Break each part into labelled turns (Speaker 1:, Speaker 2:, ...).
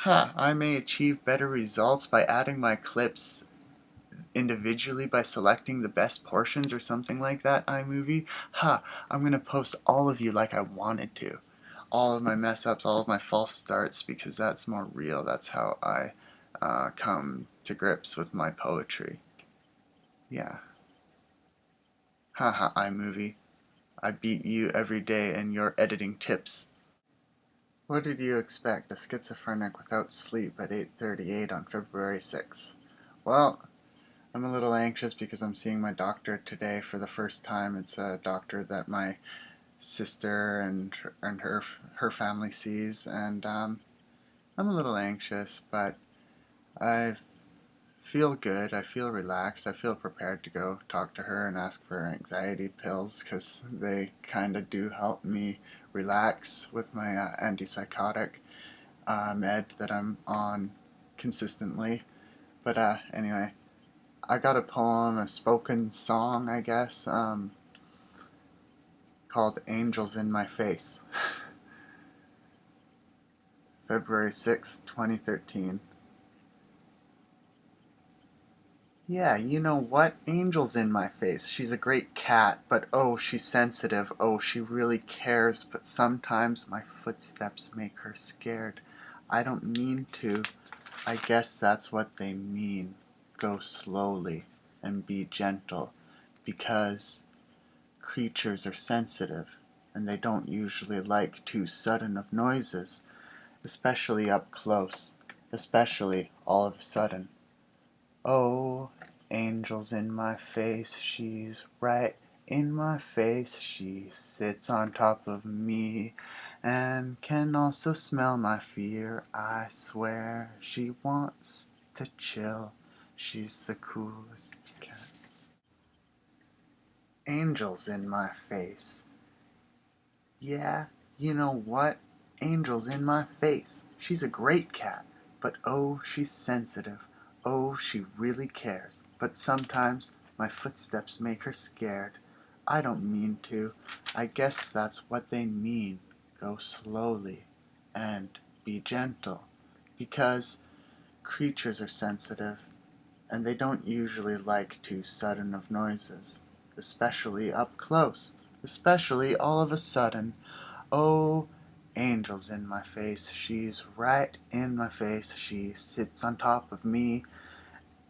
Speaker 1: Huh, I may achieve better results by adding my clips individually by selecting the best portions or something like that iMovie. Huh, I'm gonna post all of you like I wanted to. All of my mess ups, all of my false starts because that's more real. That's how I uh, come to grips with my poetry. Yeah. Haha, iMovie. I beat you every day in your editing tips. What did you expect, a schizophrenic without sleep at 8.38 on February 6th? Well, I'm a little anxious because I'm seeing my doctor today for the first time. It's a doctor that my sister and, and her, her family sees, and um, I'm a little anxious, but I feel good, I feel relaxed, I feel prepared to go talk to her and ask for anxiety pills because they kind of do help me relax with my uh, antipsychotic uh, med that I'm on consistently. But uh, anyway, I got a poem, a spoken song, I guess, um, called Angels in My Face. February 6, 2013. Yeah, you know what? Angel's in my face. She's a great cat, but oh, she's sensitive. Oh, she really cares, but sometimes my footsteps make her scared. I don't mean to. I guess that's what they mean. Go slowly and be gentle, because creatures are sensitive, and they don't usually like too sudden of noises, especially up close, especially all of a sudden. Oh, angel's in my face, she's right in my face. She sits on top of me and can also smell my fear. I swear she wants to chill. She's the coolest cat. Angel's in my face. Yeah, you know what? Angel's in my face. She's a great cat, but oh, she's sensitive. Oh, she really cares, but sometimes my footsteps make her scared. I don't mean to. I guess that's what they mean. Go slowly and be gentle, because creatures are sensitive, and they don't usually like too sudden of noises, especially up close, especially all of a sudden. Oh, angel's in my face, she's right in my face, she sits on top of me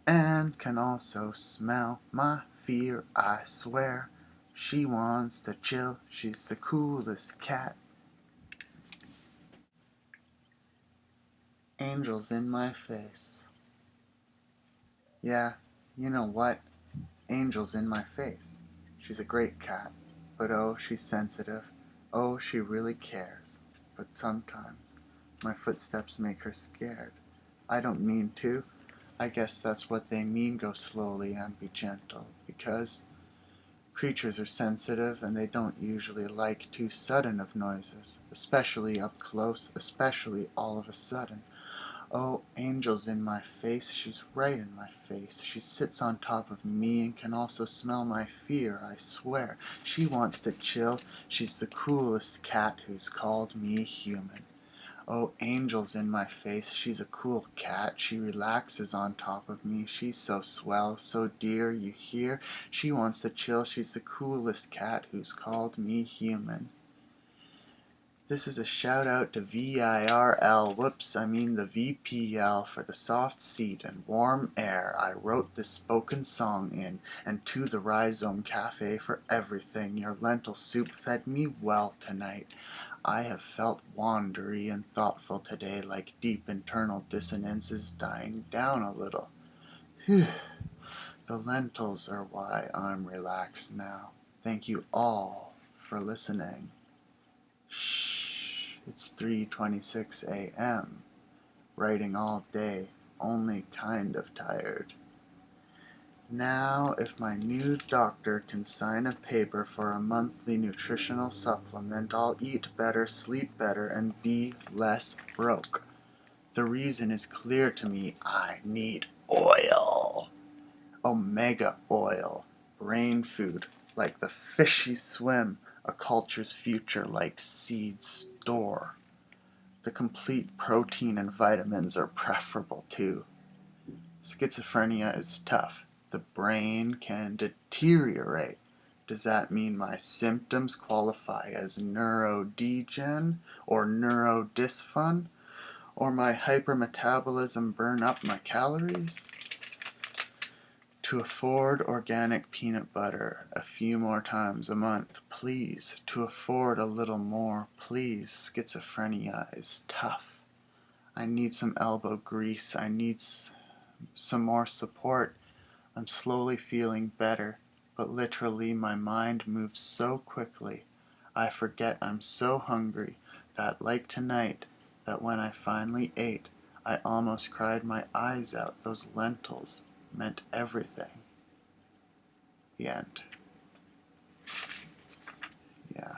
Speaker 1: and can also smell my fear, I swear. She wants to chill, she's the coolest cat. Angels in my face. Yeah, you know what? Angel's in my face. She's a great cat, but oh, she's sensitive. Oh, she really cares. But sometimes my footsteps make her scared. I don't mean to, I guess that's what they mean go slowly and be gentle, because creatures are sensitive and they don't usually like too sudden of noises, especially up close, especially all of a sudden. Oh, angel's in my face, she's right in my face. She sits on top of me and can also smell my fear, I swear. She wants to chill, she's the coolest cat who's called me human. Oh, angel's in my face, she's a cool cat, she relaxes on top of me, she's so swell, so dear, you hear? She wants to chill, she's the coolest cat who's called me human. This is a shout out to VIRL, whoops, I mean the VPL for the soft seat and warm air I wrote this spoken song in, and to the Rhizome Cafe for everything. Your lentil soup fed me well tonight. I have felt wandery and thoughtful today like deep internal dissonances dying down a little. Whew. The lentils are why I'm relaxed now. Thank you all for listening. Shh, it's 3.26 a.m. Writing all day, only kind of tired. Now, if my new doctor can sign a paper for a monthly nutritional supplement, I'll eat better, sleep better, and be less broke. The reason is clear to me. I need oil. Omega oil. Brain food, like the fishy swim. A culture's future, like seed store. The complete protein and vitamins are preferable too. Schizophrenia is tough. The brain can deteriorate. Does that mean my symptoms qualify as neurodegen or neurodysfun? Or my hypermetabolism burn up my calories? To afford organic peanut butter a few more times a month, please. To afford a little more, please. Schizophrenia is tough. I need some elbow grease. I need some more support. I'm slowly feeling better, but literally my mind moves so quickly. I forget I'm so hungry that, like tonight, that when I finally ate, I almost cried my eyes out. Those lentils meant everything. The end. Yeah.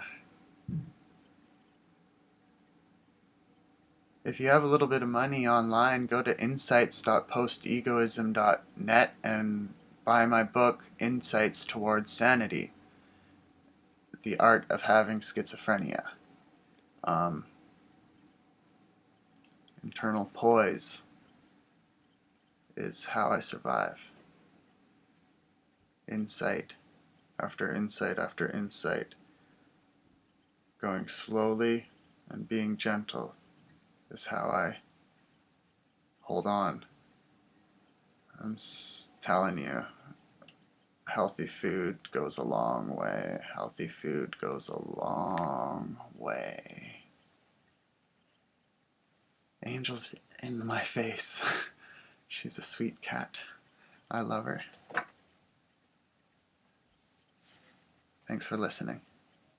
Speaker 1: If you have a little bit of money online, go to insights.postegoism.net and buy my book, Insights Towards Sanity The Art of Having Schizophrenia. Um, internal poise is how I survive. Insight after insight after insight. Going slowly and being gentle is how I hold on. I'm telling you, healthy food goes a long way. Healthy food goes a long way. Angels in my face. She's a sweet cat. I love her. Thanks for listening.